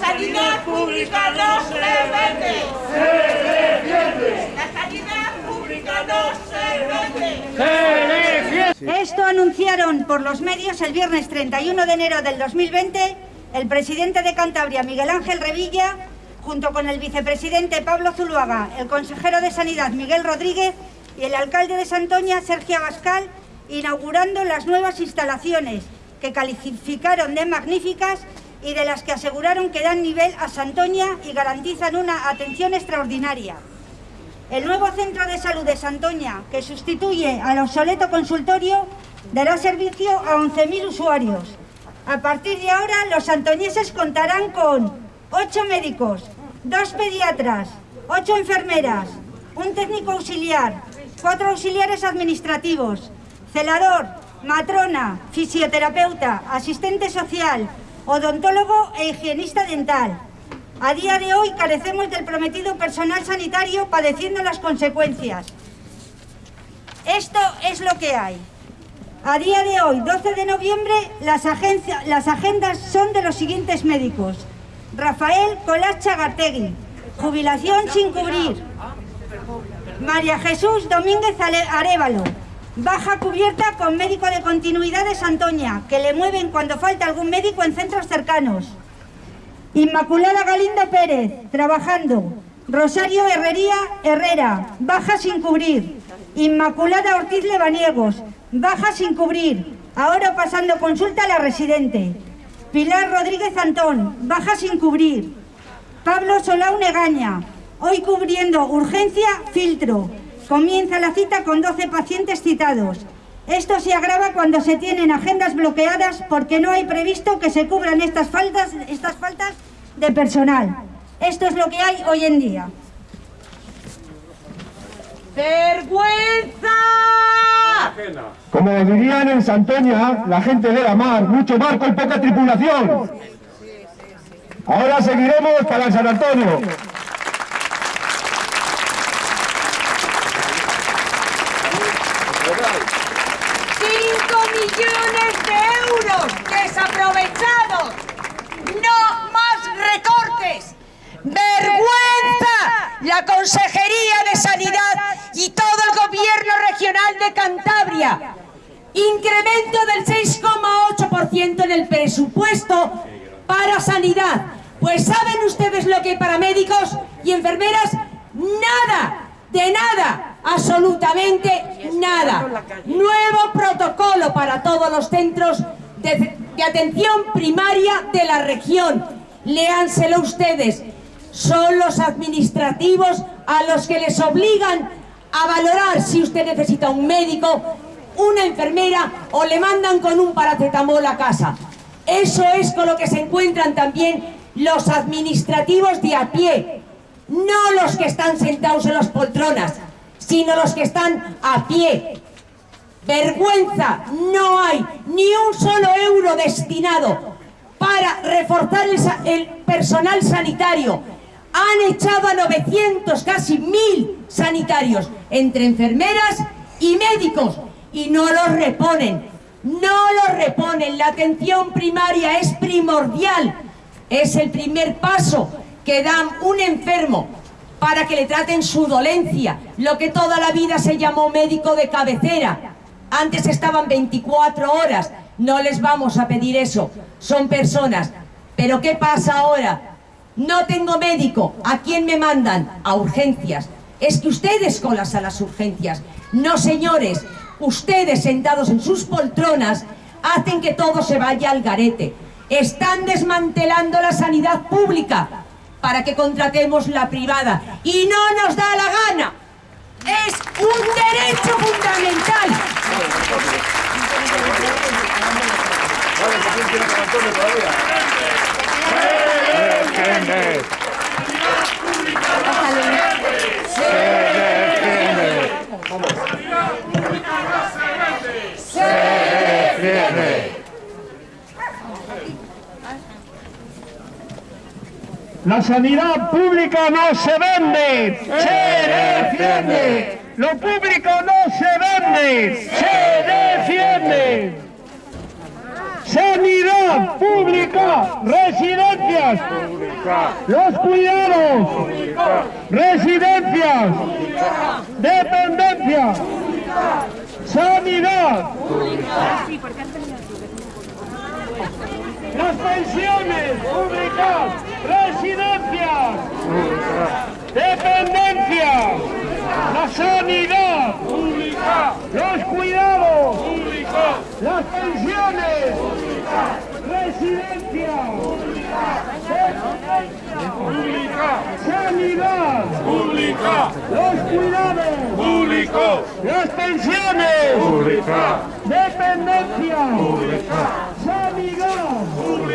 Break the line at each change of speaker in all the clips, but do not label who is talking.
La sanidad pública no se vende.
Se defiende.
La sanidad pública no se vende.
Se defiende.
Esto anunciaron por los medios el viernes 31 de enero del 2020 el presidente de Cantabria, Miguel Ángel Revilla, junto con el vicepresidente Pablo Zuluaga, el consejero de Sanidad, Miguel Rodríguez, y el alcalde de Santoña, Sergio Abascal, inaugurando las nuevas instalaciones que calificaron de magníficas y de las que aseguraron que dan nivel a Santoña y garantizan una atención extraordinaria. El nuevo centro de salud de Santoña, que sustituye al obsoleto consultorio, dará servicio a 11.000 usuarios. A partir de ahora, los santoñeses contarán con 8 médicos, 2 pediatras, 8 enfermeras, un técnico auxiliar, 4 auxiliares administrativos, celador, matrona, fisioterapeuta, asistente social, odontólogo e higienista dental. A día de hoy carecemos del prometido personal sanitario padeciendo las consecuencias. Esto es lo que hay. A día de hoy, 12 de noviembre, las, las agendas son de los siguientes médicos. Rafael Colacha Gartegui, jubilación sin cubrir. María Jesús Domínguez Arevalo, baja cubierta con médico de continuidad de Santoña, que le mueven cuando falta algún médico en centros cercanos. Inmaculada Galindo Pérez, trabajando. Rosario Herrería Herrera, baja sin cubrir. Inmaculada Ortiz Lebaniegos, baja sin cubrir. Ahora pasando consulta a la residente. Pilar Rodríguez Antón, baja sin cubrir. Pablo Solau Negaña, hoy cubriendo urgencia, filtro. Comienza la cita con 12 pacientes citados. Esto se agrava cuando se tienen agendas bloqueadas porque no hay previsto que se cubran estas faltas, estas faltas de personal. Esto es lo que hay hoy en día.
¡Vergüenza!
Como dirían en Santoña, la gente de la mar, mucho barco y poca tripulación. Ahora seguiremos para San Antonio.
La Consejería de Sanidad y todo el Gobierno Regional de Cantabria. Incremento del 6,8% en el presupuesto para sanidad. Pues ¿saben ustedes lo que para médicos y enfermeras? Nada, de nada, absolutamente nada. Nuevo protocolo para todos los centros de, de atención primaria de la región. Léanselo ustedes. Son los administrativos a los que les obligan a valorar si usted necesita un médico, una enfermera o le mandan con un paracetamol a casa. Eso es con lo que se encuentran también los administrativos de a pie, no los que están sentados en las poltronas, sino los que están a pie. Vergüenza, no hay ni un solo euro destinado para reforzar el, personal sanitario. Han echado a 900, casi 1000 sanitarios, entre enfermeras y médicos, y no los reponen. No los reponen. La atención primaria es primordial. Es el primer paso que dan un enfermo para que le traten su dolencia, lo que toda la vida se llamó médico de cabecera. Antes estaban 24 horas, no les vamos a pedir eso, son personas. Pero ¿qué pasa ahora? No tengo médico, ¿a quién me mandan? A urgencias. Es que ustedes colas a las urgencias. No, señores, ustedes sentados en sus poltronas hacen que todo se vaya al garete. Están desmantelando la sanidad pública para que contratemos la privada. Y no nos da la gana. Es un derecho fundamental.
La sanidad pública no se vende, se defiende. Lo público no se vende, se defiende. Sanidad pública, residencia farmacias, los cuidados, residencias, dependencia, sanidad, las pensiones públicas, residencias, dependencia, la sanidad pública, los cuidados públicos, las pensiones, residencia, pública, sanidad pública, los cuidados públicos, las pensiones pública, dependencia pública, sanidad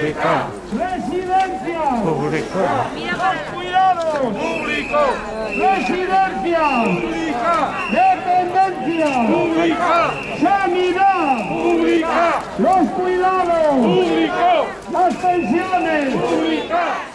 pública, residencia. Pública, los cuidados públicos, residencia. Pública, dependencia. Pública, sanidad. Pública, los cuidados. Públicos, las pensiones. Públicas